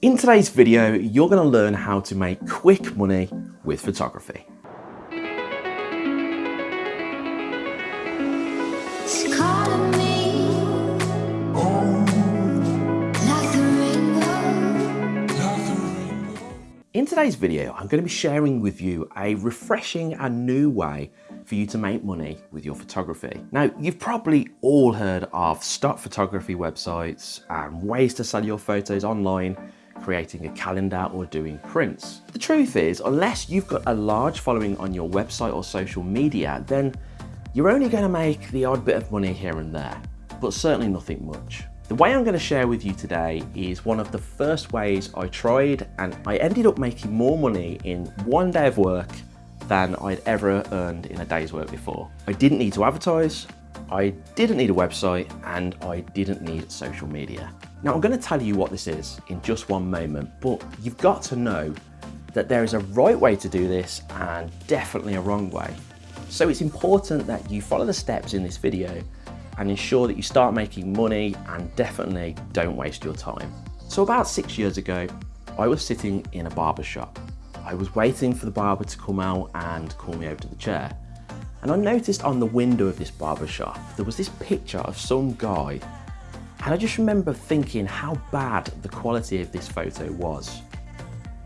In today's video, you're going to learn how to make quick money with photography. In today's video, I'm going to be sharing with you a refreshing and new way for you to make money with your photography. Now, you've probably all heard of stock photography websites and ways to sell your photos online, creating a calendar or doing prints. The truth is, unless you've got a large following on your website or social media, then you're only going to make the odd bit of money here and there, but certainly nothing much. The way I'm going to share with you today is one of the first ways I tried and I ended up making more money in one day of work than I'd ever earned in a day's work before. I didn't need to advertise, I didn't need a website, and I didn't need social media. Now I'm going to tell you what this is in just one moment, but you've got to know that there is a right way to do this and definitely a wrong way. So it's important that you follow the steps in this video and ensure that you start making money and definitely don't waste your time. So about six years ago, I was sitting in a barber shop. I was waiting for the barber to come out and call me over to the chair. And I noticed on the window of this barber shop, there was this picture of some guy. And I just remember thinking how bad the quality of this photo was.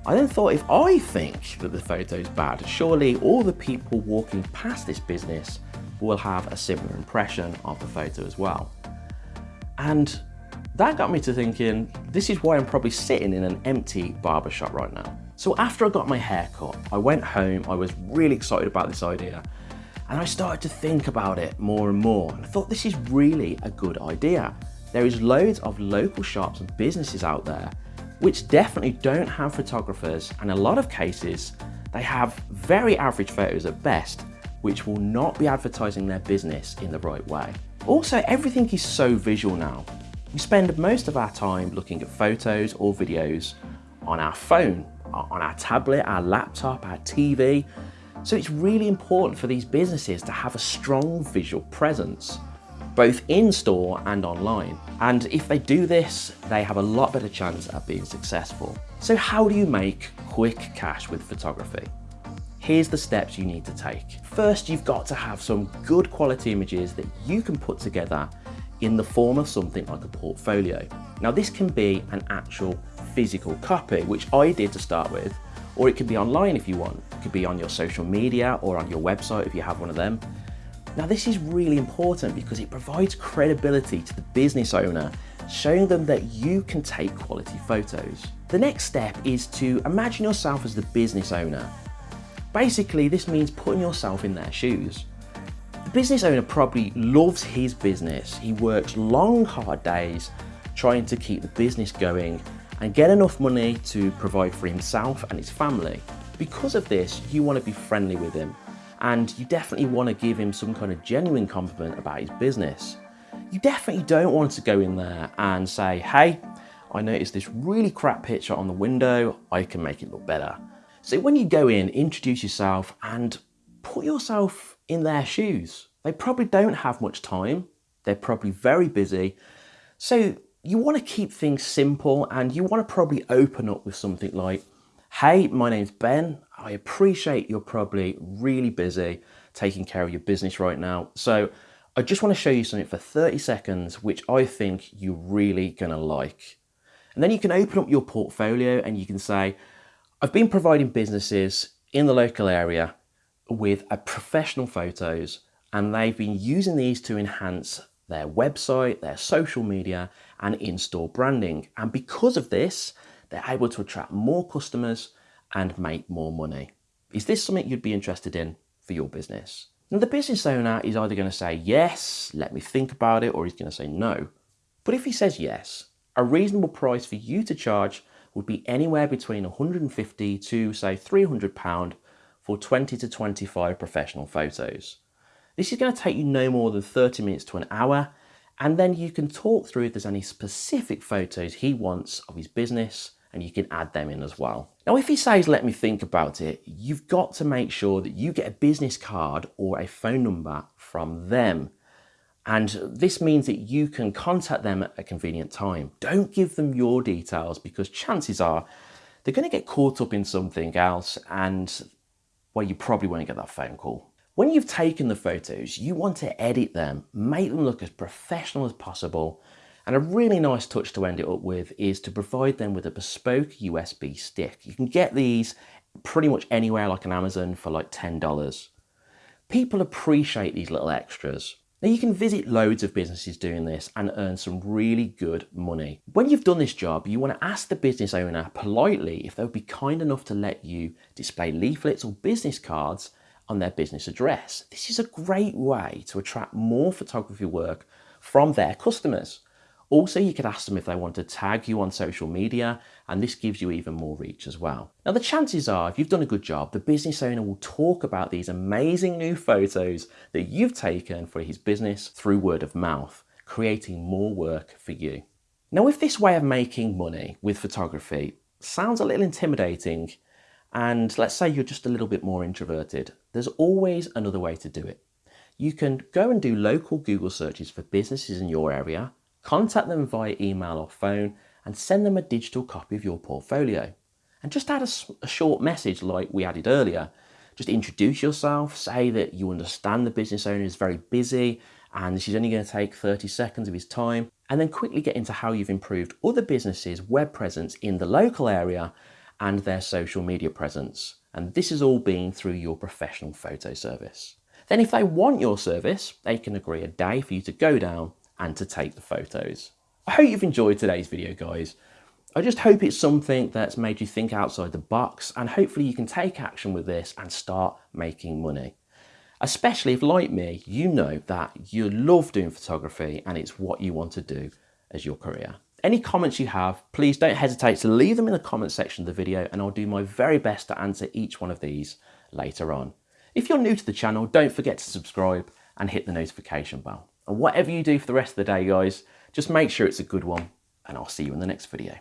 I then thought if I think that the photo is bad, surely all the people walking past this business will have a similar impression of the photo as well. And that got me to thinking, this is why I'm probably sitting in an empty barbershop right now. So after I got my hair cut, I went home, I was really excited about this idea, and I started to think about it more and more, and I thought this is really a good idea. There is loads of local shops and businesses out there which definitely don't have photographers, and a lot of cases, they have very average photos at best, which will not be advertising their business in the right way. Also, everything is so visual now. We spend most of our time looking at photos or videos on our phone, on our tablet, our laptop, our TV. So it's really important for these businesses to have a strong visual presence, both in store and online. And if they do this, they have a lot better chance at being successful. So how do you make quick cash with photography? here's the steps you need to take. First, you've got to have some good quality images that you can put together in the form of something like a portfolio. Now this can be an actual physical copy, which I did to start with, or it could be online if you want. It could be on your social media or on your website if you have one of them. Now this is really important because it provides credibility to the business owner, showing them that you can take quality photos. The next step is to imagine yourself as the business owner Basically, this means putting yourself in their shoes. The business owner probably loves his business. He works long, hard days trying to keep the business going and get enough money to provide for himself and his family. Because of this, you want to be friendly with him and you definitely want to give him some kind of genuine compliment about his business. You definitely don't want to go in there and say, hey, I noticed this really crap picture on the window, I can make it look better. So when you go in, introduce yourself and put yourself in their shoes. They probably don't have much time. They're probably very busy. So you want to keep things simple and you want to probably open up with something like, hey, my name's Ben. I appreciate you're probably really busy taking care of your business right now. So I just want to show you something for 30 seconds, which I think you're really going to like. And then you can open up your portfolio and you can say, I've been providing businesses in the local area with a professional photos and they've been using these to enhance their website, their social media and in-store branding. And because of this, they're able to attract more customers and make more money. Is this something you'd be interested in for your business? Now the business owner is either going to say yes, let me think about it, or he's going to say no. But if he says yes, a reasonable price for you to charge would be anywhere between 150 to say 300 pound for 20 to 25 professional photos. This is going to take you no more than 30 minutes to an hour and then you can talk through if there's any specific photos he wants of his business and you can add them in as well. Now if he says let me think about it, you've got to make sure that you get a business card or a phone number from them And this means that you can contact them at a convenient time. Don't give them your details because chances are they're going to get caught up in something else and well, you probably won't get that phone call. When you've taken the photos, you want to edit them, make them look as professional as possible. And a really nice touch to end it up with is to provide them with a bespoke USB stick. You can get these pretty much anywhere like on Amazon for like $10. People appreciate these little extras. Now you can visit loads of businesses doing this and earn some really good money. When you've done this job, you want to ask the business owner politely if they would be kind enough to let you display leaflets or business cards on their business address. This is a great way to attract more photography work from their customers. Also, you could ask them if they want to tag you on social media, and this gives you even more reach as well. Now, the chances are, if you've done a good job, the business owner will talk about these amazing new photos that you've taken for his business through word of mouth, creating more work for you. Now, if this way of making money with photography sounds a little intimidating, and let's say you're just a little bit more introverted, there's always another way to do it. You can go and do local Google searches for businesses in your area Contact them via email or phone and send them a digital copy of your portfolio. And just add a, a, short message like we added earlier. Just introduce yourself, say that you understand the business owner is very busy and this is only going to take 30 seconds of his time, and then quickly get into how you've improved other businesses' web presence in the local area and their social media presence. And this is all being through your professional photo service. Then if they want your service, they can agree a day for you to go down and to take the photos. I hope you've enjoyed today's video guys. I just hope it's something that's made you think outside the box and hopefully you can take action with this and start making money. Especially if like me, you know that you love doing photography and it's what you want to do as your career. Any comments you have, please don't hesitate to leave them in the comment section of the video and I'll do my very best to answer each one of these later on. If you're new to the channel, don't forget to subscribe and hit the notification bell. And whatever you do for the rest of the day, guys, just make sure it's a good one, and I'll see you in the next video.